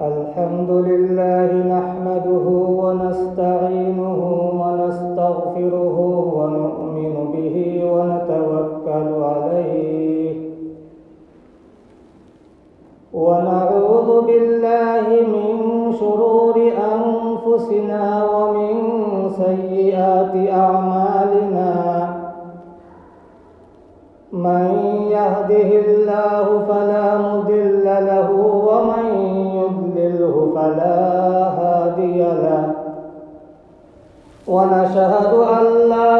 الحمد لله نحمده ونستعينه ونستغفره ونؤمن به ونتوكل عليه. ونعوذ بالله من شرور أنفسنا ومن سيئات أعمالنا. من يهده الله فلا مضل له ومن فلا هادي له ونشهد أن لا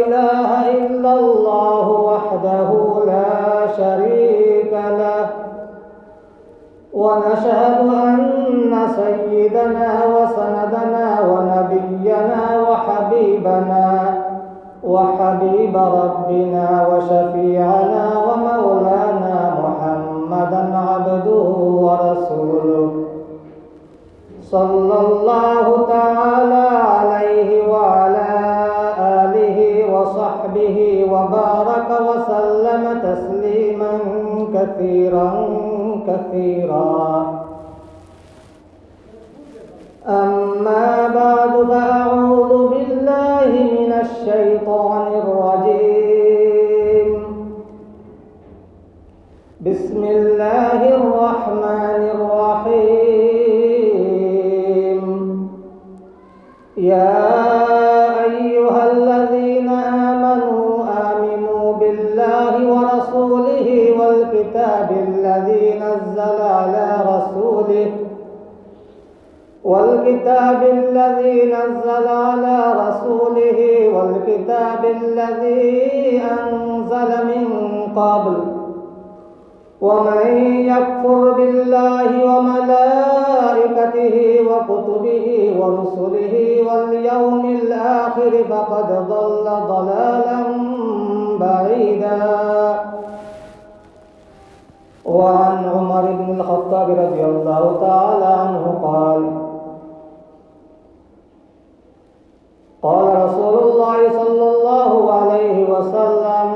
إله إلا الله وحده لا شريك له. ونشهد أن سيدنا وسندنا ونبينا وحبيبنا وحبيب ربنا وشفيعنا ومولانا محمدا عبده ورسوله. صلى الله تعالى عليه وعلى آله وصحبه وبارك وسلم تسليما كثيرا كثيرا. أما بعد فأعوذ رسوله والكتاب الذي نزل على رسوله والكتاب الذي أنزل من قبل. ومن يكفر بالله وملائكته وكتبه ورسله واليوم الآخر فقد ضل ضلالا بعيدا. وعن عمر بن الخطاب رضي الله تعالى عنه قال قال رسول الله صلى الله عليه وسلم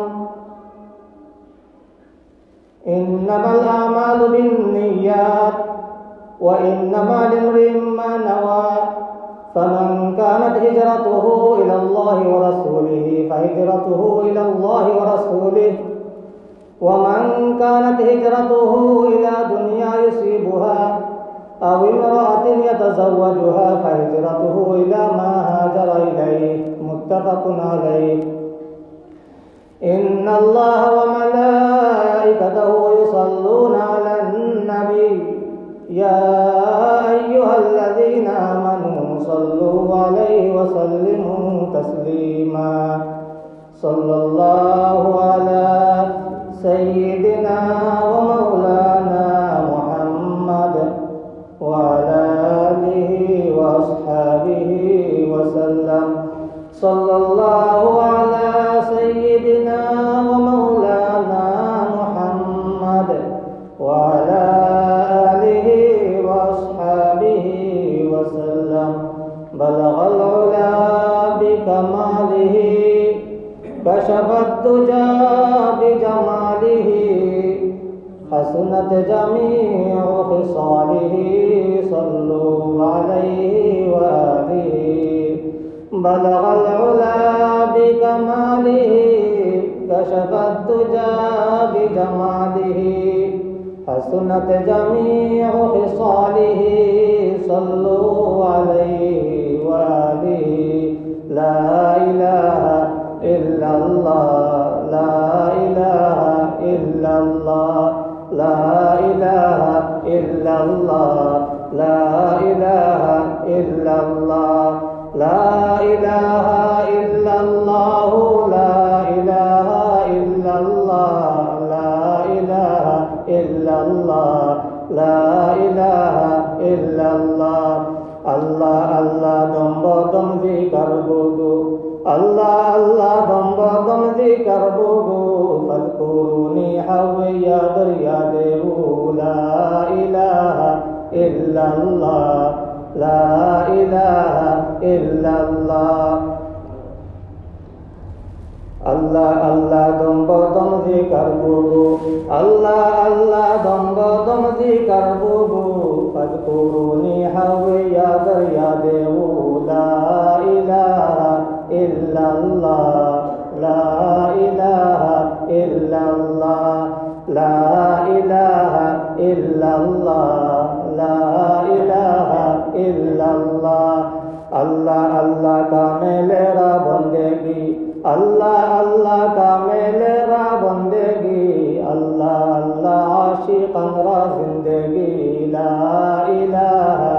إنما الأعمال بالنيات وإنما لامرئ ما نوى فمن كانت هجرته إلى الله ورسوله فهجرته إلى الله ورسوله ومن كانت هجرته إلى دنيا يصيبها أو امرأة يتزوجها فهجرته إلى ما هاجر إليه. متفق عليه. إن الله وملائكته يصلون على النبي. يا أيها الذين آمنوا صلوا عليه وسلموا تسليما. صلى الله على سيدنا ومولانا محمد وعلى آله وأصحابه وسلم. صلى الله على كشف الدجى بجماله حسنت جميع خصاله صلوا عليه وآله. بلغ العلا بكماله كشف الدجى بجماله حسنت جميع خصاله صلوا عليه وآله. لا إله الله لا إله إلا الله لا إله إلا الله لا إله إلا الله لا إله إلا الله لا إله إلا الله لا إله إلا الله لا إله إلا الله আল্লাহ আল্লাহ দম্ব দম জিকার বুগু আল্লাহ আল্লাহ দম্ব দম জিকার বুগু ফলকুরুনি হাওয়া দরিয়া দেবু লা ইলাহা ইল্লাল্লাহ। লা ইলাহা ইল্লাল্লাহ। আল্লাহ আল্লাহ দম্ব দম জিকার বুবু। আল্লাহ আল্লাহ দম্ব দম জিকার বুবু। فاذكروني حوي يا لا إله إلا الله. لا إله إلا الله. لا إله إلا الله. لا إله إلا الله. الله الله كامل را الله الله كامل را अल्लाह अल्लाह आशिकन रा जिंदगी ला इलाहा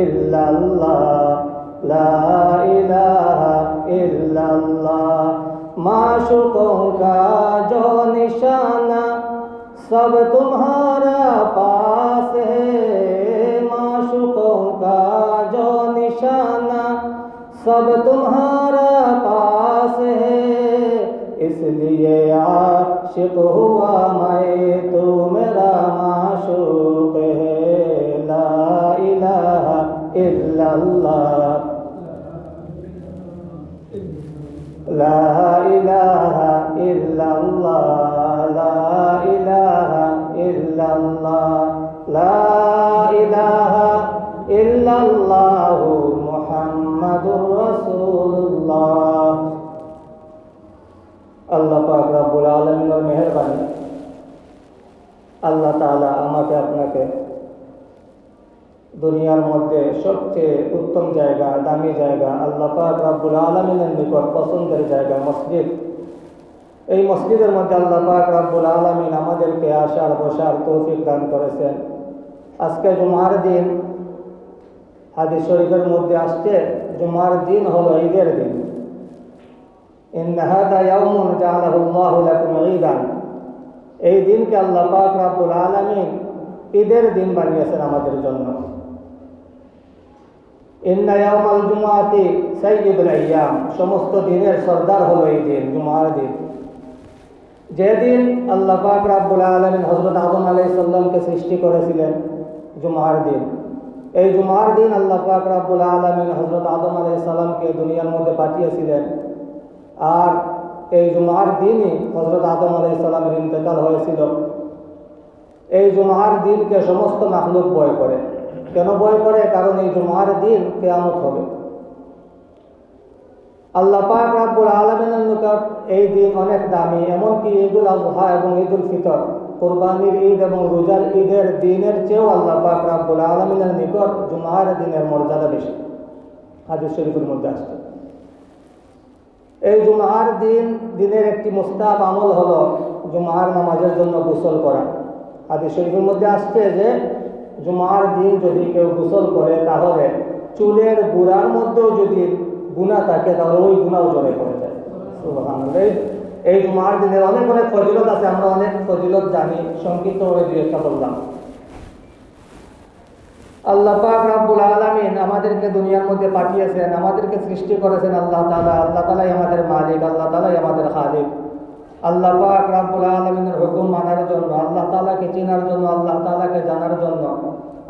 इल्लल्लाह ला इलाहा इल्लल्लाह माशुकों का जो निशाना सब तुम्हारा पास है माशुकों का जो निशाना सब तुम्हारा पास है इसलिए आशिक हुआ मैं तू मेरा माशूक है ला इलाहा इल्लल्लाह ला इलाहा इल्लल्लाह ला इलाहा इल्लल्लाह পাক রব্বুল আলমিনের মেহরবানি। আল্লাহ তাআলা আমাকে আপনাকে দুনিয়ার মধ্যে সবচেয়ে উত্তম জায়গা, দামি জায়গা, আল্লাহ পাক রাব্বুল আলমিনের নিকট পছন্দের জায়গা মসজিদ। এই মসজিদের মধ্যে আল্লাহ পাক রাব্বুল আলমিন আমাদেরকে আসার বসার তৌফিক দান করেছেন। আজকে জুমার দিন, হাদিস শরীফের মধ্যে আসছে, জুমার দিন হলো ঈদের দিন। ইন হাদা ইয়াউমুন জাআলাহুল্লাহু লাকুম ঈদান এই দিনকে আল্লাহ পাক রাব্বুল আলামিন ঈদের দিন বানিয়েছেন আমাদের জন্য। ইন্না ইয়াউমাল জুমাতি সাইয়্যিদুল আইয়াম। সমস্ত দিনের সর্দার হলো এই দিন জুমার দিন। যেদিন আল্লাহ পাক রাব্বুল আলামিন হযরত আদম আলাইহিস সালামকে সৃষ্টি করেছিলেন জুমার দিন। এই জুমার দিন আল্লাহ পাক রাব্বুল আলামিন হযরত আদম আলাইহিস সালামকে দুনিয়ার মধ্যে পাঠিয়েছিলেন। আর এই জুমার দিনই হজরত আদম আলাইহিস সালামের ইন্তেকাল হয়েছিল। এই জুমার দিনকে সমস্ত মাখলুক বয় করে। কেন বয় করে? কারণ এই জুমার দিন কেয়ামত হবে। আল্লাহ পাক রাব্বুল আলামিনের নিকট এই দিন অনেক দামি, এমনকি ঈদুল আজহা এবং ঈদুল ফিতর, কোরবানির ঈদ এবং রোজার ঈদের দিনের চেয়েও আল্লাহ পাক রাব্বুল আলামিনের নিকট জুমার দিনের মর্যাদা বেশি। হাদিস শরীফের মধ্যে আসছে। এই জুমার দিন, দিনের একটি মুস্তাব আমল হলো জুমার নামাজের জন্য গোসল করা। হাদিস শরীফের মধ্যে আসছে যে, জুমার দিন যদি কেউ গোসল করে, তাহলে চুলের গুড়ার মধ্যেও যদি গুণা থাকে, তাহলে ওই গুণাও জলে পড়ে যায়। এই- জুমার দিনের অনেক অনেক ফজিলত আছে, আমরা অনেক ফজিলত জানি সংক্ষিপ্ত দুই একটা বললাম। আল্লাহ পাক রাব্বুল আলামিন আমাদেরকে দুনিয়ার মধ্যে পাঠিয়েছেন, আমাদেরকে সৃষ্টি করেছেন আল্লাহ তাআলা। আল্লাহ তাআলাই আমাদের মালিক, আল্লাহ তাআলাই আমাদের খালিক। আল্লাহ পাক রাব্বুল আলামিনের হুকুম মানার জন্য, আল্লাহ তাআলাকে চেনার জন্য, আল্লাহ তাআলাকে জানার জন্য,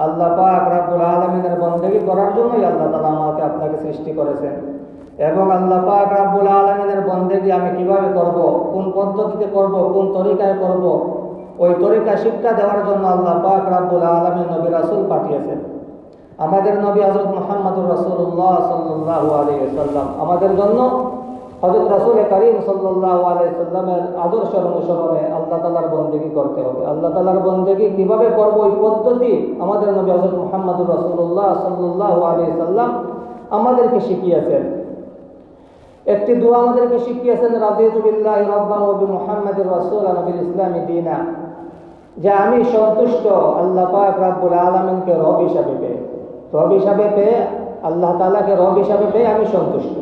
আল্লাহ পাক রাব্বুল আলামিনের বন্দেগী করার জন্যই আল্লাহ তাআলা আমাকে আপনাকে সৃষ্টি করেছেন। এবং আল্লাহ পাক রাব্বুল আলামিনের বন্দেগী আমি কীভাবে করব, কোন পদ্ধতিতে করব, কোন তরিকায় করব ওই তরিকা শিক্ষা দেওয়ার জন্য আল্লাহ পাক রাব্বুল আলামিন নবী রাসূল পাঠিয়েছেন। আমাদের নবী হযরত মুহাম্মদুর রাসূলুল্লাহ সাল্লাল্লাহু আলাইহি ওয়াসাল্লাম, আমাদের জন্য হযরত রাসূল করিম সাল্লাল্লাহু আলাইহি সাল্লামের আদর্শ অনুসরণে আল্লাহ তাআলার বন্দেগী করতে হবে। আল্লাহ তাআলার বন্দেগী কীভাবে করব ওই পদ্ধতি আমাদের নবী হযরত মুহাম্মদুর রাসূলুল্লাহ সাল্লাল্লাহু আলাইহি সাল্লাম আমাদেরকে শিখিয়েছেন। একটি দোয়া আমাদেরকে শিখিয়েছেন রাদিয়াতু বিল্লাহি রাব্বান ওয়া বিমুহাম্মাদির রাসূলান ওয়া বিল ইসলামি দীনা। যে আমি সন্তুষ্ট, আল্লাহ রাব্বুল আলামিনকে রব হিসাবে পেয়ে। রব হিসাবে পেয়ে, আল্লাহ তালাকে রব হিসাবে পেয়ে আমি সন্তুষ্ট।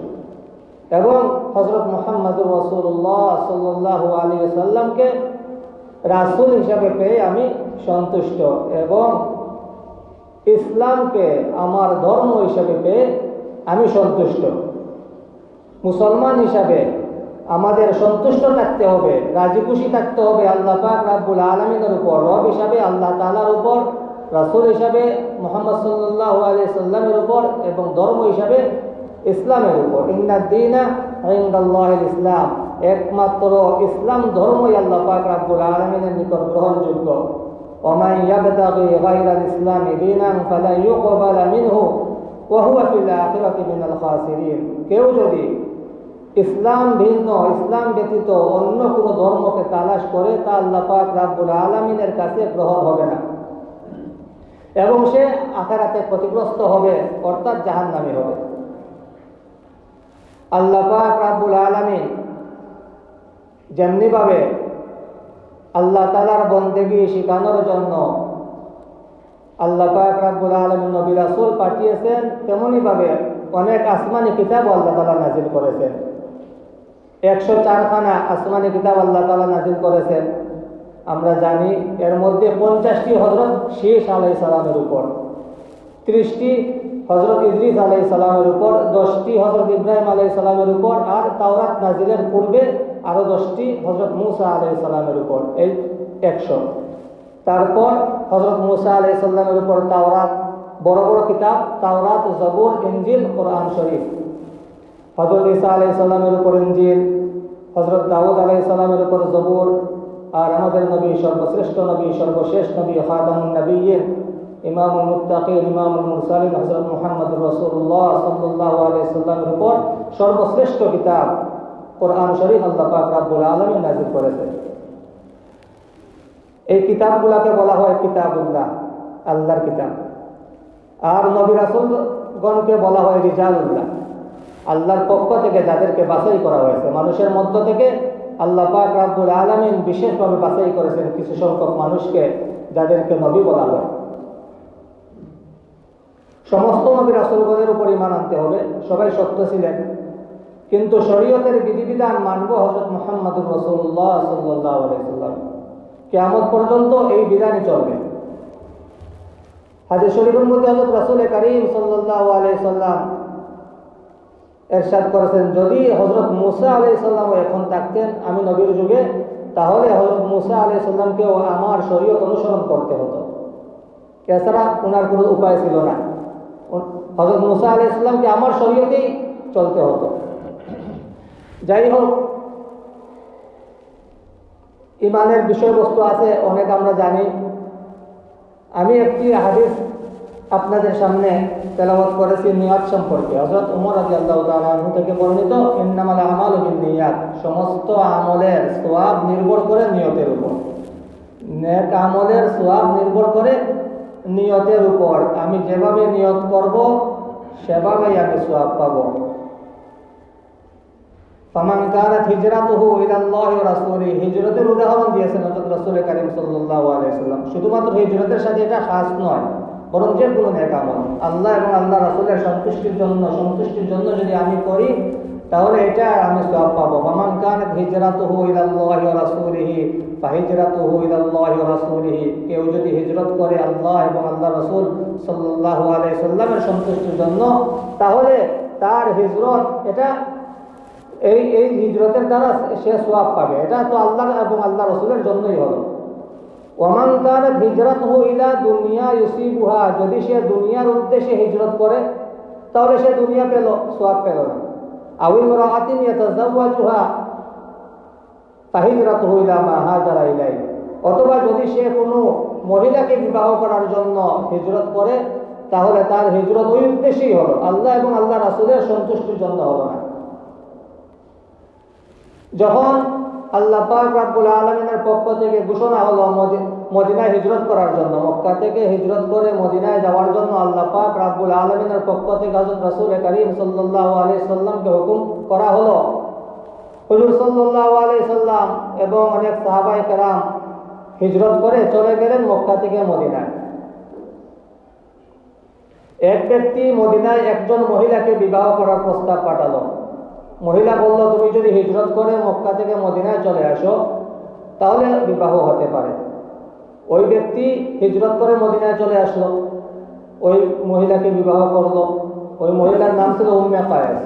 এবং হজরত মুহাম্মদুর রাসূলুল্লাহ সাল্লাল্লাহু আলাইহি সাল্লামকে রাসূল হিসাবে পেয়ে আমি সন্তুষ্ট এবং ইসলামকে আমার ধর্ম হিসাবে পেয়ে আমি সন্তুষ্ট। মুসলমান হিসাবে আমাদের সন্তুষ্ট থাকতে হবে রাজি খুশি থাকতে হবে আল্লাহ পাক রাব্বুল আলমিনের উপর রব হিসাবে আল্লাহ তালার উপর রাসুল হিসাবে মোহাম্মদ সাল্লাহ আলিয়া সাল্লামের উপর এবং ধর্ম হিসাবে ইসলামের উপর ইন্দিনা ইসলাম একমাত্র ইসলাম ধর্মই আল্লাহ পাক রাব্বুল আলমিনের নিকট গ্রহণযোগ্য ومن يبتغي غير الإسلام دينا فلن يقبل منه وهو في الآخرة من الخاسرين কেউ যদি ইসলাম ভিন্ন, ইসলাম ব্যতীত অন্য কোনো ধর্মকে তালাশ করে তা আল্লাহ পাক রাব্বুল আলমিনের কাছে গ্রহণ হবে না। এবং সে আখারাতে ক্ষতিগ্রস্ত হবে, অর্থাৎ জাহান্নামী হবে। আল্লাহ পাক রাব্বুল আলমিন যেমনিভাবে আল্লাহ তালার বন্দেগি শেখানোর জন্য আল্লাহ পাক রাব্বুল আলমিন নবী রাসুল পাঠিয়েছেন, তেমনিভাবে অনেক আসমানি কিতাব আল্লাহ তালা নাজিল করেছেন। একশো চারখানা আসমানি কিতাব আল্লাহ তালা নাজিল করেছেন। আমরা জানি এর মধ্যে পঞ্চাশটি হজরত শেষ আলাই সালামের উপর, ত্রিশটি হজরত ইদ্রিস আলাই সালামের উপর, দশটি হজরত ইব্রাহিম আলাই সালামের উপর আর তাওরাত নাজিলের পূর্বে আরও দশটি হজরত মুসা আলাই সালামের উপর, এই একশো। তারপর হজরত মুসা আলাই সাল্লামের উপর তাওরাত, বড় বড় কিতাব, তাওরাত, জবুর ইঞ্জিল কোরআন শরীফ। হজরত ইসা আলাই সাল্লামের উপর ইঞ্জিল হজরত দাউদ আলাই সাল্লামের উপর জবুর, আর আমাদের নবী সর্বশ্রেষ্ঠ নবী, সর্বশেষ নবী খাতামুন নবীন ইমামুল মুত্তাকিন, ইমামুল মুরসালিন হজরত মুহাম্মদ রসুল্লাহ সাল্লাল্লাহু আলাইহি সাল্লামের উপর সর্বশ্রেষ্ঠ কিতাব কোরআন শরীফ আল্লাহ পাক রাব্বুল আলামিন নাযিল করেছেন। এই কিতাবগুলোকে বলা হয় কিতাবুল্লাহ, আল্লাহর কিতাব। আর নবী রাসূলগণকে বলা হয় রিজালুল্লাহ। আল্লাহর পক্ষ থেকে যাদেরকে বাছাই করা হয়েছে, মানুষের মধ্য থেকে আল্লাহ পাক রাব্বুল আলামিন বিশেষভাবে বাছাই করেছেন কিছু সংখ্যক মানুষকে যাদেরকে নবী বলা হয়। সমস্ত নবী রাসুলগণের উপর ইমান আনতে হবে, সবাই সত্য ছিলেন। কিন্তু শরীয়তের বিধিবিধান মানব হজরত মোহাম্মদুর রসুল্লাহ সাল্লাহ আলাইসাল্লাম কেমন পর্যন্ত এই বিধানই চলবে। হাজির শরীফের মধ্যে হজরত রসুল করিম সাল্লাহ আলাইসাল্লাম এরশাদ করেছেন। যদি হজরত মুসা আলাই সাল্লাম এখন থাকতেন আমি নবীর যুগে, তাহলে হজরত মুসা আলাই সাল্লামকেও আমার শরীয়ত অনুসরণ করতে হতো। এছাড়া ওনার কোনো উপায় ছিল না। হজরত মুসা আলাই ইসলামকে আমার শরীয়তেই চলতে হতো। যাই হোক, ইমানের বিষয়বস্তু আছে, অনেক আমরা জানি। আমি একটি হাদিস আপনাদের সামনে তেলাওয়াত করেছি নিয়াত সম্পর্কে। হজরত উমর আদি আল্লাহ তালু থেকে বর্ণিত, ইন্নামাল আমাল নিয়াত সমস্ত আমলের সোয়াব নির্ভর করে নিয়তের উপর। নেক আমলের সোয়াব নির্ভর করে নিয়তের উপর। আমি যেভাবে নিয়ত করব, সেভাবেই আমি সোয়াব পাবো। ফামান কানাত হিজরাতুহু ওয়া রাসূলি হিজরতের উদাহরণ দিয়েছেন শুধুমাত্র হিজরতের সাথে এটা খাস নয়। বরং যে কোনো নেক আমল আল্লাহ এবং আল্লাহ রাসূলের সন্তুষ্টির জন্য সন্তুষ্টির জন্য যদি আমি করি, তাহলে এটা আমি সওয়াব পাবো। হিজরাতুহু ইলাল্লাহি ওয়া রাসূলিহি ইলাল্লাহি ওয়া রাসূলিহি। কেউ যদি হিজরত করে আল্লাহ এবং আল্লাহ রাসূল সাল্লামের সন্তুষ্টির জন্য, তাহলে তার হিজরত, এটা এই এই হিজরতের দ্বারা সে সোয়াব পাবে। এটা তো আল্লাহ এবং আল্লাহ রসুলের জন্যই হলো ওমান কানাত হিজরতুহু ইলা দুনিয়া ইউসিবুহা, যদি সে দুনিয়ার উদ্দেশ্যে হিজরত করে, তাহলে সে দুনিয়া পেল সোয়াব পেল না। আউল রাআতিন ইয়াতাযাওয়াজুহা, ফাহিজরাতুহু ইলা মা অথবা যদি সে কোনো মহিলাকে বিবাহ করার জন্য হিজরত করে, তাহলে তার হিজরত ওই উদ্দেশ্যেই হলো, আল্লাহ এবং আল্লাহ রাসুলের সন্তুষ্টির জন্য হলো না। যখন আল্লাহ পাক রাব্বুল আলমিনের পক্ষ থেকে ঘোষণা হলো মদিনায় হিজরত করার জন্য। মক্কা থেকে হিজরত করে মদিনায় যাওয়ার জন্য আল্লাহ পাক রাব্বুল আলমিনের পক্ষ থেকে হজরত রাসুল করিম সাল্লাহ আলি সাল্লামকে হুকুম করা হলো। হুজুর সাল্লাহ আলি সাল্লাম এবং অনেক সাহাবাই কেরাম হিজরত করে চলে গেলেন মক্কা থেকে মদিনায়। এক ব্যক্তি মদিনায় একজন মহিলাকে বিবাহ করার প্রস্তাব পাঠালো। মহিলা বলল, তুমি যদি হিজরত করে মক্কা থেকে মদিনায় চলে আসো, তাহলে বিবাহ হতে পারে। ওই ব্যক্তি হিজরত করে মদিনায় চলে আসলো। ওই মহিলাকে বিবাহ করল। ওই মহিলার নাম ছিল উম্মে কায়েস।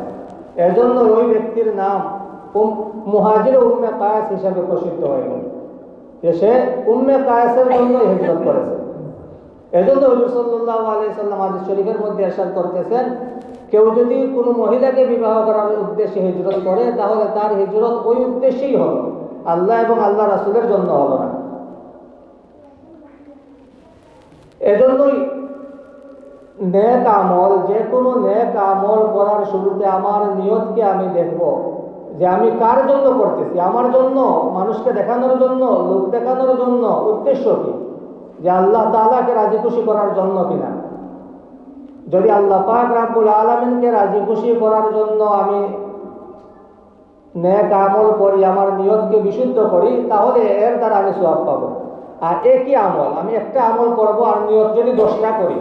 এজন্য ওই ব্যক্তির নাম মুহাজির উম্মে কায়েস হিসাবে প্রসিদ্ধ হয়ে গেল যে সে উম্মে কায়েসের জন্য হিজরত করেছে। এজন্য হজুর সাল্লাহ আলি সাল্লাম আদিস শরীফের মধ্যে এরশাদ করতেছেন কেউ যদি কোনো মহিলাকে বিবাহ করার উদ্দেশ্যে হিজরত করে, তাহলে তার হিজরত ওই উদ্দেশ্যেই হবে। আল্লাহ এবং আল্লাহ রাসুলের জন্য হবে না। এজন্যই নেক আমল, যে কোনো নেক আমল করার শুরুতে আমার নিয়তকে আমি দেখব যে আমি কার জন্য করতেছি। আমার জন্য, মানুষকে দেখানোর জন্য, লোক দেখানোর জন্য উদ্দেশ্য কি? যে আল্লাহ তালাকে রাজি খুশি করার জন্য কিনা। যদি আল্লাহ পাক রাব্বুল আলামিনকে রাজি খুশি করার জন্য আমি নেক আমল করি, আমার নিয়তকে বিশুদ্ধ করি, তাহলে এর দ্বারা আমি সওয়াব পাবো। আর একই আমল? আমি একটা আমল করব আর নিয়ত যদি দশটা করি,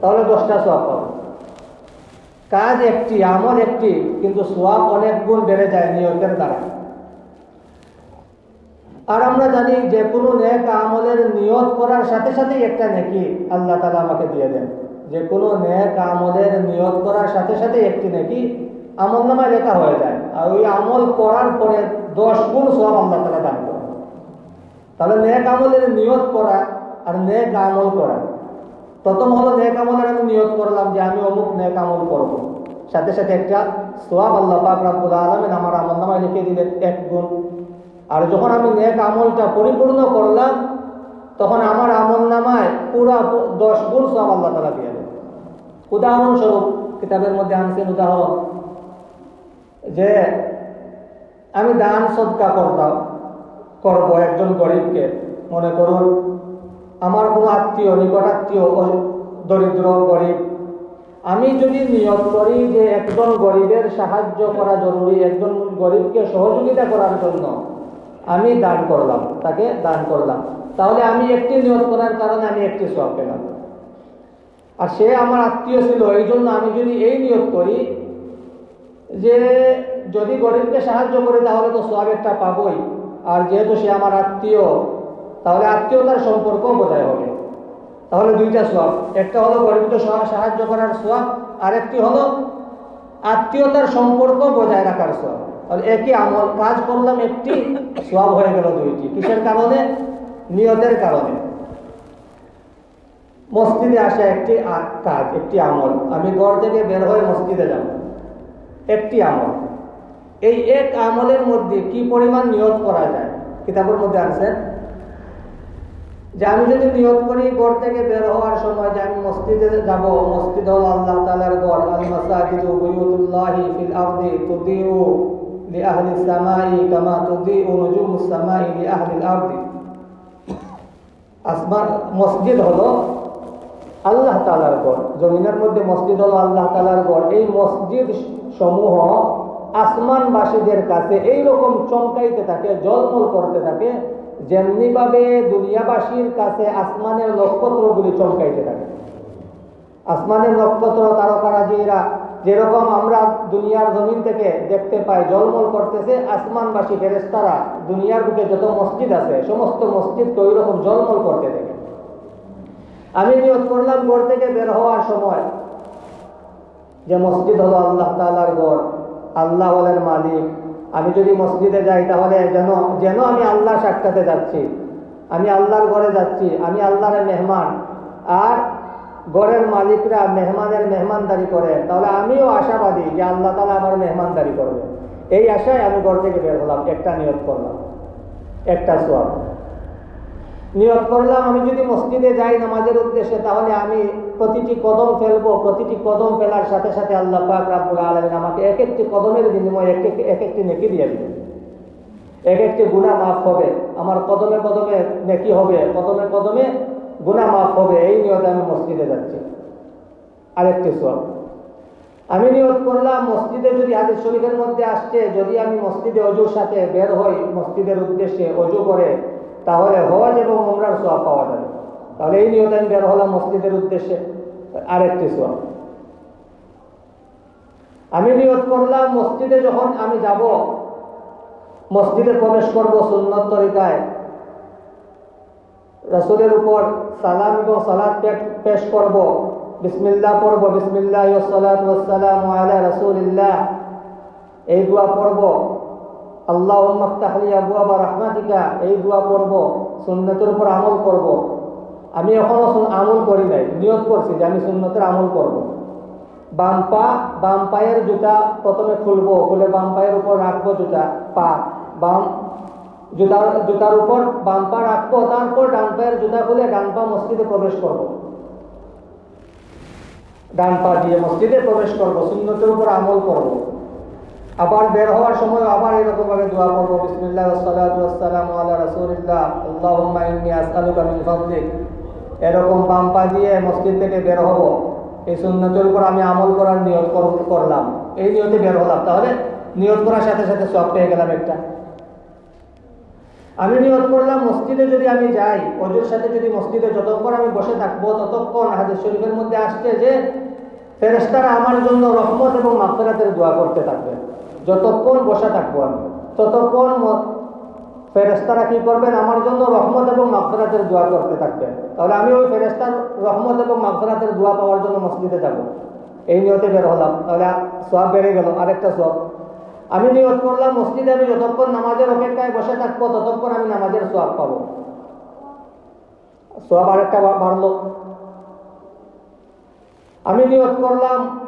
তাহলে দশটা সওয়াব পাবো। কাজ একটি, আমল একটি, কিন্তু সোয়াব অনেক গুণ বেড়ে যায় নিয়তের দ্বারা। আর আমরা জানি যে কোনো নেক আমলের নিয়ত করার সাথে সাথে একটা নেকি আল্লাহ তালা আমাকে দিয়ে দেন। যে কোনো নেক আমলের নিয়োগ করার সাথে সাথে একটি নাকি আমল নামায় লেখা হয়ে যায়। আর ওই আমল করার পরে দশ গুণ সব আল্লাহ তালা দান করে তাহলে নেক আমলের নিয়োগ করা আর নেক আমল করা। প্রথম হলো নেক আমলের আমি নিয়োগ করলাম যে আমি অমুক নেক আমল করব। সাথে সাথে একটা সোয়াব আল্লাহ পাক রাব্বুল আলামিন আমার আমল নামায় লিখে দিলেন এক গুণ। আর যখন আমি নেক আমলটা পরিপূর্ণ করলাম, তখন আমার আমল নামায় পুরা দশ গুণ সব আল্লাহ তালা দিয়ে উদাহরণস্বরূপ কিতাবের মধ্যে আনছেন উদাহরণ যে আমি দান সদকা করতাম করব একজন গরিবকে। মনে করুন, আমার কোনো আত্মীয়, নিকট আত্মীয় দরিদ্র, গরিব। আমি যদি নিয়ত করি যে একজন গরিবের সাহায্য করা জরুরি, একজন গরিবকে সহযোগিতা করার জন্য আমি দান করলাম, তাকে দান করলাম। তাহলে আমি একটি নিয়ত করার কারণে আমি একটি সব পেলাম। আর সে আমার আত্মীয় ছিল, এই জন্য আমি যদি এই নিয়োগ করি যে যদি গরিবকে সাহায্য করি তাহলে তো একটা পাবই। আর যেহেতু সে আমার আত্মীয়, তাহলে আত্মীয়তার সম্পর্ক বোঝায় হবে। তাহলে দুইটা সোয়াব, একটা হলো গরিবকে সাহায্য করার সোয়াব আর একটি হলো আত্মীয়তার সম্পর্ক বজায় রাখার সোয়াব। তাহলে একই আমল, কাজ করলাম একটি, সোয়াব হয়ে গেল দুইটি। কিসের কারণে? নিয়তের কারণে। মসজিদে আসা একটি কাজ, একটি আমল। আমি ঘর থেকে বের হয়ে মসজিদে যাব। একটি আমল। এই এক আমলের মধ্যে কি পরিমাণ নিয়ত করা যায়? কিতাবের মধ্যে আছে? যে আমি যদি নিয়ত করি ঘর থেকে বের হওয়ার সময় যে আমি মসজিদে যাব মসজিদ হল আল্লাহ তাআলার ঘর। আল মাসাজিদু বুয়ুতুল্লাহি ফিল আরদি তুদিউ লিআহলি সামাই কামা নুজুমুস সামাই আসমান মসজিদ হলো আল্লাহ তালার ঘর। জমিনের মধ্যে মসজিদ হলো আল্লাহ তালার ঘর। এই মসজিদ সমূহ আসমানবাসীদের কাছে এই রকম চমকাইতে থাকে, জলমল করতে থাকে, যেমনিভাবে দুনিয়াবাসীর কাছে আসমানের নক্ষত্রগুলি চমকাইতে থাকে। আসমানের নক্ষত্র তারকারাজিরা যেরকম আমরা দুনিয়ার জমিন থেকে দেখতে পাই, জলমল করতেছে, আসমানবাসী ফেরেস্তারা দুনিয়ার বুকে যত মসজিদ আছে, সমস্ত মসজিদকে ওই রকম জলমল করতে থাকে। আমি নিয়োগ করলাম ঘর থেকে বের হওয়ার সময় যে মসজিদ হলো আল্লাহ তাআলার ঘর, আল্লাহ হলেন মালিক। আমি যদি মসজিদে যাই তাহলে যেন যেন আমি আল্লাহ সাক্ষাতে যাচ্ছি। আমি আল্লাহর ঘরে যাচ্ছি, আমি আল্লাহর মেহমান। আর ঘরের মালিকরা মেহমানের মেহমানদারি করে, তাহলে আমিও আশাবাদী যে আল্লাহ তালা আমার মেহমানদারি করবে। এই আশায় আমি ঘর থেকে বের হলাম, একটা নিয়োগ করলাম, একটা সোয়াব। নিয়ত করলাম, আমি যদি মসজিদে যাই নামাজের উদ্দেশ্যে, তাহলে আমি প্রতিটি কদম ফেলব, প্রতিটি কদম ফেলার সাথে সাথে আল্লাহ পাক রাব্বুল আলামিন আমাকে এক একটি কদমের বিনিময়ে এক এক- এক একটি নেকি দিয়ে দিবেন। এক একটি গুণা মাফ হবে, আমার কদমে কদমে নেকি হবে, কদমে কদমে গুণা মাফ হবে, এই নিয়তে আমি মসজিদে যাচ্ছি। আরেকটি সব আমি নিয়ত করলাম, মসজিদে যদি হাদিস শরীফের মধ্যে আসছে, যদি আমি মসজিদে অজুর সাথে বের হই, মসজিদের উদ্দেশ্যে অজু করে তাহলে হজ এবং উমরার সোয়াব পাওয়া যাবে। তাহলে এই নিয়তে আমি বের হলাম মসজিদের উদ্দেশ্যে। আরেকটি সোয়াব। আমি নিয়ত করলাম, মসজিদে যখন আমি যাব, মসজিদে প্রবেশ করব সুন্নত তরিকায়, রসুলের উপর সালাম এবং সালাদ পেশ করব, বিসমিল্লাহ পড়ব, বিসমিল্লাহ ওয়াসালাম আলা রাসূলিল্লাহ, এই দোয়া পড়ব। আল্লাহ মফতাহলি আবু আবা রহমাতিকা, এই দোয়া পড়ব, সুন্নতের উপর আমল করব। আমি এখনও আমল করি নাই, নিয়ত করছি যে আমি সুন্নতের আমল করব। বাম পা, বাম পায়ের জুতা প্রথমে খুলবো, খুলে বাম পায়ের উপর রাখব জুতা, পা। বাম জুতার জুতার উপর বাম পা রাখব, তারপর ডান পায়ের জুতা খুলে ডান পা মসজিদে প্রবেশ করব। ডান পা দিয়ে মসজিদে প্রবেশ করব, সুন্নতের উপর আমল করব। আবার বের হওয়ার সময় আবার এরকম ভাবে দোয়া করব, বিসমিল্লাহ মিন এরকম বাম পা দিয়ে মসজিদ থেকে বের হব, এই সুন্নতের উপর আমি আমল করার নিয়ত করলাম। এই নিয়তে বের হলাম। তাহলে নিয়ত করার সাথে সাথে সব পেয়ে গেলাম একটা। আমি নিয়ত করলাম মসজিদে যদি আমি যাই, অজুর সাথে যদি মসজিদে যতক্ষণ আমি বসে থাকব, ততক্ষণ হাদিস শরীফের মধ্যে আসছে যে ফেরেস্তারা আমার জন্য রহমত এবং মাফেরাতের দোয়া করতে থাকবে। যতক্ষণ বসে থাকব আমি, ততক্ষণ ফেরেস্তারা কি করবেন? আমার জন্য রহমত এবং মাফেরাতের দোয়া করতে থাকবেন। তাহলে আমি ওই ফেরেস্তার রহমত এবং মাফেরাতের দোয়া পাওয়ার জন্য মসজিদে যাব। এই নিয়তে বের হলাম। তাহলে সব বেড়ে গেল। আরেকটা সব আমি নিয়ত করলাম, মসজিদে আমি যতক্ষণ নামাজের অপেক্ষায় বসে থাকব, ততক্ষণ আমি নামাজের সোয়াব পাবো। সোয়াব আরেকটা বাড়লো। আমি নিয়ত করলাম,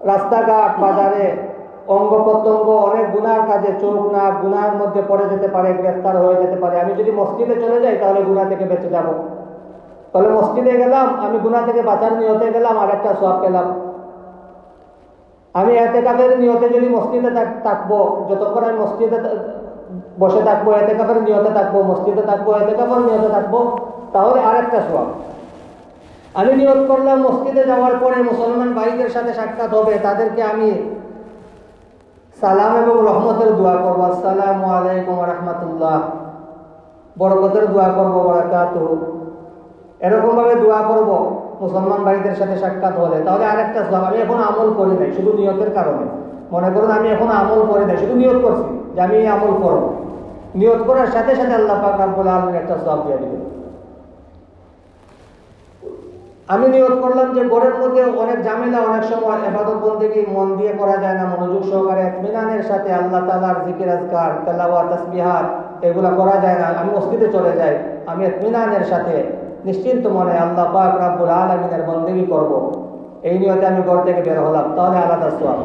রাস্তাঘাট, বাজারে অঙ্গ প্রত্যঙ্গ অনেক গুনার কাজে চোখ নাক গুনার মধ্যে পড়ে যেতে পারে, গ্রেফতার হয়ে যেতে পারে। আমি যদি মসজিদে চলে যাই, তাহলে গুনা থেকে বেঁচে যাব। তাহলে মসজিদে গেলাম, আমি গুনা থেকে বাঁচার নিয়তে গেলাম, আর একটা সব পেলাম। আমি এতে কাপের নিয়তে যদি মসজিদে থাকব, যতক্ষণ আমি মসজিদে বসে থাকব এতে কাপের নিয়তে থাকব, মসজিদে থাকব এতে কাপের নিয়তে থাকব, তাহলে আরেকটা সব আমি নিয়োগ করলাম, মসজিদে যাওয়ার পরে মুসলমান ভাইদের সাথে সাক্ষাৎ হবে, তাদেরকে আমি সালাম এবং রহমতের দোয়া করব। আসসালামু আলাইকুম রহমতুল্লাহ। বরকতের দোয়া করব, বরাকাত। এরকম ভাবে দোয়া করব, মুসলমান ভাইদের সাথে সাক্ষাৎ হলে। তাহলে আরেকটা সব আমি এখন আমল করি নাই, শুধু নিয়তের কারণে। মনে করুন, আমি এখন আমল করি নাই, শুধু নিয়ত করছি যে আমি আমল করব। নিয়ত করার সাথে সাথে আল্লাহ পাক রাব্বুল একটা সব দিয়ে দিবেন। আমি নিয়োগ করলাম যে ঘরের মধ্যে অনেক ঝামেলা, অনেক সময় এবাদত বন্দেগী মন দিয়ে করা যায় না। মনোযোগ সহকারে মিনানের সাথে আল্লাহ তালার জিকির, আজকার তেলাওয়া তসবিহাত এগুলা করা যায় না। আমি মসজিদে চলে যাই, আমি মিনানের সাথে নিশ্চিন্ত মনে আল্লাহ পাক রাব্বুল আলমিনের বন্দেগী করব। এই নিয়তে আমি ঘর থেকে বের হলাম। তাহলে আলাদা সোয়াব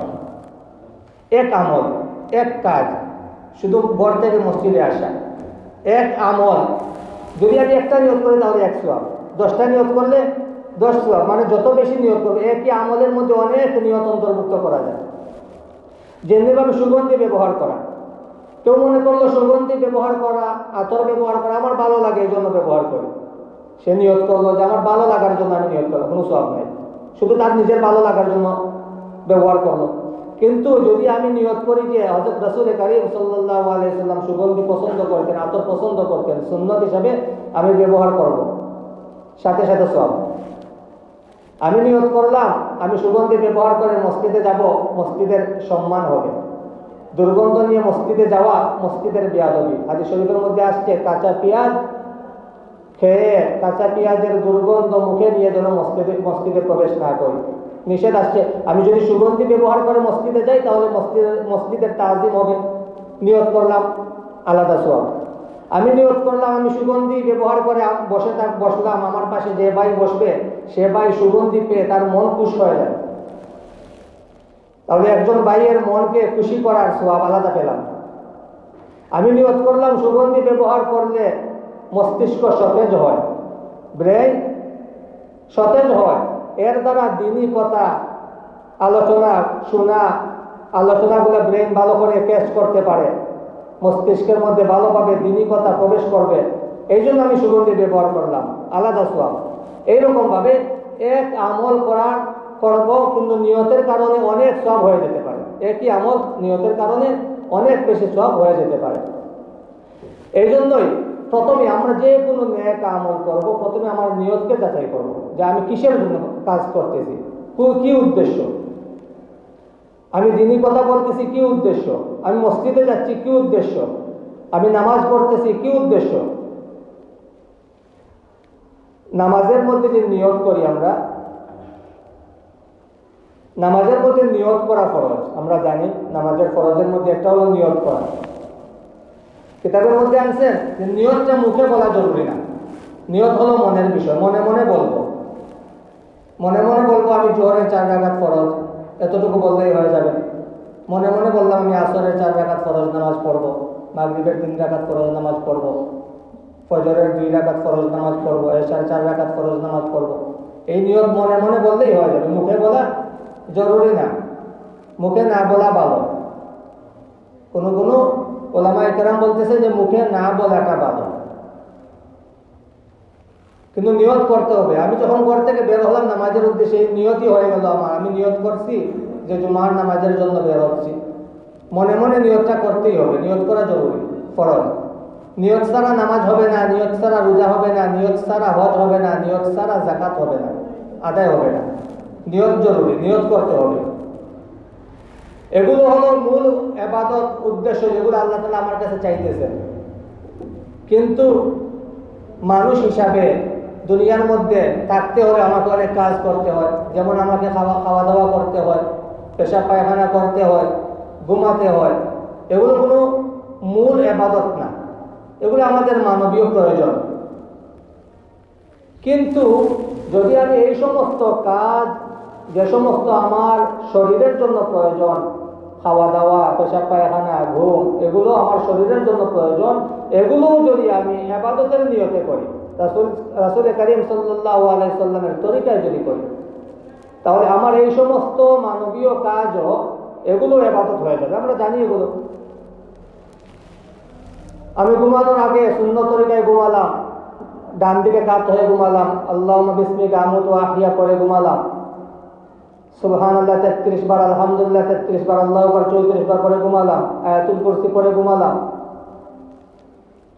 এক আমল, এক কাজ, শুধু ঘর থেকে মসজিদে আসা। এক আমল যদি আমি একটা নিয়োগ করি তাহলে এক সোয়াব দশটা নিয়োগ করলে দশ সোয়াব মানে যত বেশি নিয়োগ করবে, একই আমলের মধ্যে অনেক নিয়ত অন্তর্ভুক্ত করা যায়। যেমনিভাবে সুগন্ধি ব্যবহার করা। কেউ মনে করল সুগন্ধি ব্যবহার করা আতর ব্যবহার করা, আমার ভালো লাগে, এই জন্য ব্যবহার করি। সে নিয়ত করল যে, আমার ভালো লাগার জন্য আমি নিয়ত করলাম, কোনো সব নাই। শুধু তার নিজের ভালো লাগার জন্য ব্যবহার করল। কিন্তু যদি আমি নিয়ত করি যে হজরত রসুল করিম সাল্লাহ আলাইসাল্লাম সুগন্ধি পছন্দ করতেন, আতর পছন্দ করতেন, সুন্নত হিসাবে আমি ব্যবহার করব। সাথে সাথে সব আমি নিয়ত করলাম, আমি সুগন্ধি ব্যবহার করে মসজিদে যাব, মসজিদের সম্মান হবে। দুর্গন্ধ নিয়ে মসজিদে যাওয়া, মসজিদের বিয়াদবি। হাজি শরীফের মধ্যে আসছে, কাঁচা পেঁয়াজ খেয়ে, কাঁচা পেঁয়াজের দুর্গন্ধ মুখে নিয়ে যেন মসজিদে মসজিদে প্রবেশ না করি। নিষেধ আসছে, আমি যদি সুগন্ধি ব্যবহার করে মসজিদে যাই, তাহলে মসজিদের মসজিদের তাজিম হবে। নিয়ত করলাম, আলাদা সব আমি নিয়োগ করলাম, আমি সুগন্ধি ব্যবহার করে বসে থাক বসলাম, আমার পাশে যে ভাই বসবে, সে ভাই সুগন্ধি পেয়ে তার মন খুশ হয়ে যায়। তাহলে একজন ভাইয়ের মনকে খুশি করার সোয়াব আলাদা পেলাম। আমি নিয়োগ করলাম, সুগন্ধি ব্যবহার করলে মস্তিষ্ক সতেজ হয়, ব্রেন সতেজ হয়। এর দ্বারা দিনই কথা, আলোচনা, শোনা, আলোচনাগুলো ব্রেন ভালো করে ক্যাচ করতে পারে। মস্তিষ্কের মধ্যে ভালোভাবে দিনই কথা প্রবেশ করবে। এই জন্য আমি সুগন্ধি ব্যবহার করলাম। আলাদা সোয়াব। এইরকম ভাবে এক আমল করার করব কিন্তু নিয়তের কারণে অনেক সব হয়ে যেতে পারে। একই আমল নিয়তের কারণে অনেক বেশি সব হয়ে যেতে পারে। এই জন্যই প্রথমে আমরা যে কোনো ন্যায় আমল করব, প্রথমে আমার নিয়তকে যাচাই করব যে আমি কিসের জন্য কাজ করতেছি কি উদ্দেশ্য? আমি দিনই কথা বলতেছি কি উদ্দেশ্য? আমি মসজিদে যাচ্ছি কি উদ্দেশ্য? আমি নামাজ পড়তেছি কি উদ্দেশ্য? নামাজের মধ্যে যে নিয়ত করি আমরা, নামাজের মধ্যে নিয়ত করা ফরজ। আমরা জানি নামাজের ফরজের মধ্যে একটা হলো নিয়ত করা। কিতাবের মধ্যে আনছেন যে নিয়তটা মুখে বলা জরুরি না। নিয়ত হলো মনের বিষয়। মনে মনে বলব। মনে মনে বলব আমি জোহরের চার রাগাত ফরজ এতটুকু বললেই হয়ে যাবে। মনে মনে বললাম, আমি আসরের চার রাগাত ফরজ নামাজ পড়ব, মাগরিবের তিন রাগাত ফরজ নামাজ পড়ব, ফজরের দুই রাগাত ফরজ নামাজ পড়ব, এশার চার রাগাত ফরজ নামাজ পড়ব। এই নিয়ত মনে মনে বললেই হয়ে যাবে। মুখে বলা জরুরি না। মুখে না বলা ভালো। কোনো কোনো ওলামা একরাম বলতেছে যে মুখে না বলাটা ভালো। কিন্তু নিয়ত করতে হবে। আমি যখন ঘর থেকে বের হলাম, নামাজের উদ্দেশ্যে নিয়তই হয়ে গেল আমার। আমি নিয়ত করছি যে জুমার নামাজের জন্য বের হচ্ছি। মনে মনে নিয়তটা করতেই হবে। নিয়ত করা জরুরি, ফরজ। নিয়ত ছাড়া নামাজ হবে না, নিয়ত ছাড়া রোজা হবে না, নিয়ত ছাড়া হজ হবে না, নিয়ত ছাড়া জাকাত হবে না, আদায় হবে না। নিয়ত জরুরি, নিয়ত করতে হবে। এগুলো হলো মূল এবাদত উদ্দেশ্য যেগুলো আল্লাহ তালা আমার কাছে চাইতেছেন। কিন্তু মানুষ হিসাবে দুনিয়ার মধ্যে থাকতে হলে আমাকে অনেক কাজ করতে হয়। যেমন আমাকে খাওয়া খাওয়া দাওয়া করতে হয়, পেশাব পায়খানা করতে হয়, ঘুমাতে হয়। এগুলো কোনো মূল এবাদত না। এগুলো আমাদের মানবীয় প্রয়োজন। কিন্তু যদি আমি এই সমস্ত কাজ, যে সমস্ত আমার শরীরের জন্য প্রয়োজন খাওয়া দাওয়া পেশাব পায়খানা, ঘুম, এগুলো আমার শরীরের জন্য প্রয়োজন, এগুলোও যদি আমি আবাদতের নিয়তে করি রাসুল রাসুল করিম সাল্লাহ আলাইসাল্লামের তরিকায় যদি করি তাহলে আমার এই সমস্ত মানবীয় কাজও এগুলো এবাদত হয়ে যাবে। আমরা জানি এগুলো। আমি ঘুমানোর আগে শূন্য তরিকায় ঘুমালাম, ডান দিকে কাত হয়ে ঘুমালাম আল্লাহ বিসমিক, আমত আহিয়া করে ঘুমালাম। সুবহান আল্লাহ তেত্রিশ বার, আলহামদুলিল্লাহ, তেত্রিশ বার, আল্লাহ বার চৌত্রিশ বার করে ঘুমালাম। আয়াতুল কুরসি পরে ঘুমালাম।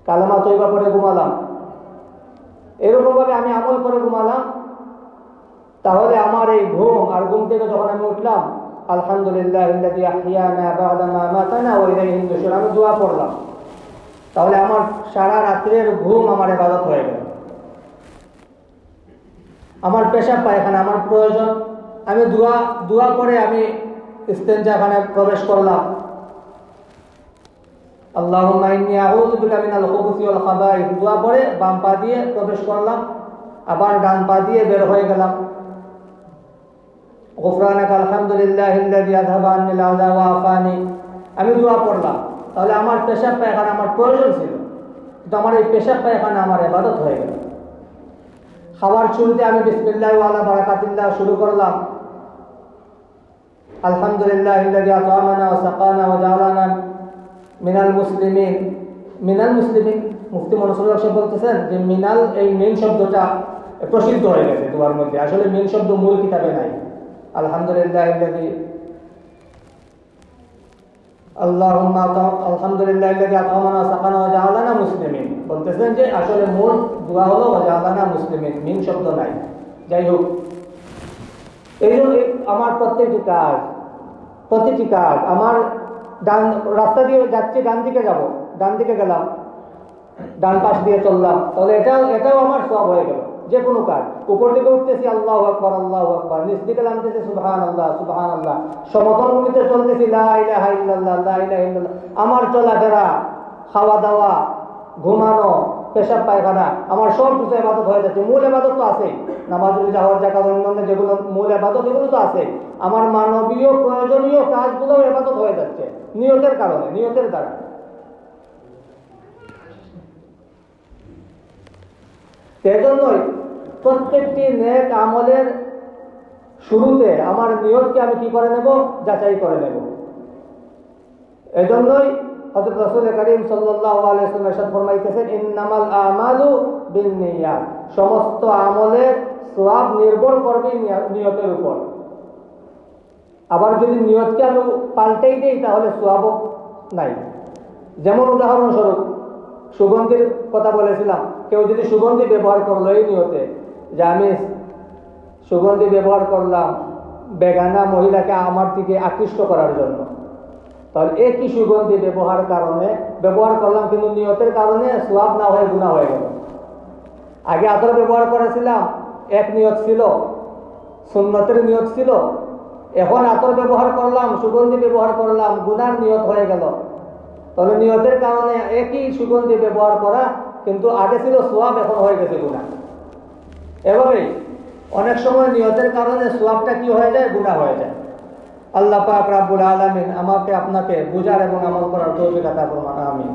কালামা তৈবা পরে ঘুমালাম। এরকম ভাবে আমি আমল করে ঘুমালাম। তাহলে আমার এই ঘুম আর ঘুম থেকে যখন আমি উঠলাম, আলহামদুলিল্লাহ আমি দোয়া পড়লাম। তাহলে আমার সারা রাত্রের ঘুম আমার ইবাদত হয়ে গেল। আমার পেশাব পায়খানা আমার প্রয়োজন। আমি দোয়া দোয়া করে আমি ইস্তেঞ্জাখানে প্রবেশ করলাম। আল্লাহুম্মা ইন্নী আউযু বিকা মিনাল খুবুসি ওয়াল খাবাইথ দোয়া করে বাম পা দিয়ে প্রবেশ করলাম, আবার ডান পা দিয়ে বের হয়ে গেলাম। গুফরানাক আলহামদুলিল্লাহ ইল্লাযী আযহাবা আন্নিল আযা ওয়া আফানি। আমি দোয়া পড়লাম। তাহলে আমার পেশাব পায়খানা আমার প্রয়োজন ছিল। কিন্তু আমার এই পেশাব পায়খানা আমার ইবাদত হয়ে গেল। খাবার শুরুতে আমি বিসমিল্লাহ ওয়ালা বারাকাতিল্লাহ শুরু করলাম। আলহামদুলিল্লাহ ইল্লাযী আত'আমানা ওয়া সাকানা ওয়া জাআলানা মিনাল মুসলিমিন মিনাল মুসলিমিন, মুফতি মনসুরুল্লাহ সাহেব বলতেছেন যে মিনাল এই মেন শব্দটা প্রসিদ্ধ হয়ে গেছে তোমার মধ্যে। আসলে মেন শব্দ মূল কিতাবে নাই। আলহামদুলিল্লাহ আল্লাহুম্মা আলহামদুলিল্লাহ ইল্লাযী আত'আমানা সাকানা ওয়া জাআলানা মুসলিমিন। বলতেছেন যে আসলে মূল দোয়া হলো ওয়া জাআলানা মুসলিমিন মিন শব্দ নাই। যাই হোক, এই আমার প্রত্যেকটি কাজ, প্রতিটি কাজ। আমার ডান, রাস্তা দিয়ে যাচ্ছি, ডান দিকে যাব। ডান দিকে গেলাম, ডান পাশ দিয়ে চললাম। তাহলে এটাও এটাও আমার সব হয়ে গেল, যে কোনো কাজ। উপর দিকে উঠতেছি, আল্লাহ আকবর আল্লাহ আকবর। নিচ দিকে নামতেছি সুবহান আল্লাহ সুবহান আল্লাহ সমতল ভূমিতে চলতেছি আমার চলাফেরা খাওয়া দাওয়া ঘুমানো, পেশাব, পায়খানা, আমার সব কিছু এবাদত হয়ে যাচ্ছে। মূল এবাদত তো আছে নামাজ হওয়ার জাকাত অন্যান্য যেগুলো মূল এবাদত এগুলো তো আছে আমার মানবীয় প্রয়োজনীয় কাজগুলো এবাদত হয়ে যাচ্ছে। নিয়তের কারণে, নিয়তের দ্বারা। সেজন্যই প্রত্যেকটি নেক আমলের শুরুতে আমার নিয়তকে আমি কি করে নেব? যাচাই করে নেব। এজন্যই হযরত রাসূল করিম ওয়াসাল্লাম ফরমাইতেছেন, ইন্নামাল আমালু বিন্নিয়াত সমস্ত আমলের সওয়াব নির্ভর করবে নিয়তের উপর। আবার যদি নিয়তকে আমি পাল্টেই দেই, তাহলে সওয়াবও নাই। যেমন উদাহরণস্বরূপ, সুগন্ধির কথা বলেছিলাম, কেউ যদি সুগন্ধি ব্যবহার করল এই নিয়তে, যে আমি সুগন্ধি ব্যবহার করলাম বেগানা মহিলাকে আমার দিকে আকৃষ্ট করার জন্য, তাহলে একই সুগন্ধি ব্যবহার কারণে? ব্যবহার করলাম কিন্তু নিয়তের কারণে সোয়াব না হয়ে গুণা হয়ে গেল। আগে আতর ব্যবহার করেছিলাম, এক নিয়ত ছিল, সুন্নতের নিয়ত ছিল এখন আতর ব্যবহার করলাম, সুগন্ধি ব্যবহার করলাম, গুনার নিয়ত হয়ে গেল। তাহলে নিয়তের কারণে একই সুগন্ধি ব্যবহার করা কিন্তু আগে ছিল সোয়াব, এখন হয়ে গেছে গুণা এভাবেই অনেক সময় নিয়তের কারণে সোয়াবটা কি হয়ে যায়? গুণা হয়ে যায়। আল্লাহ পাক রাব্বুল আলামিন আমাকে আপনাকে বুঝার এবং আমল করার তৌফিক আতা ফরমান আমিন।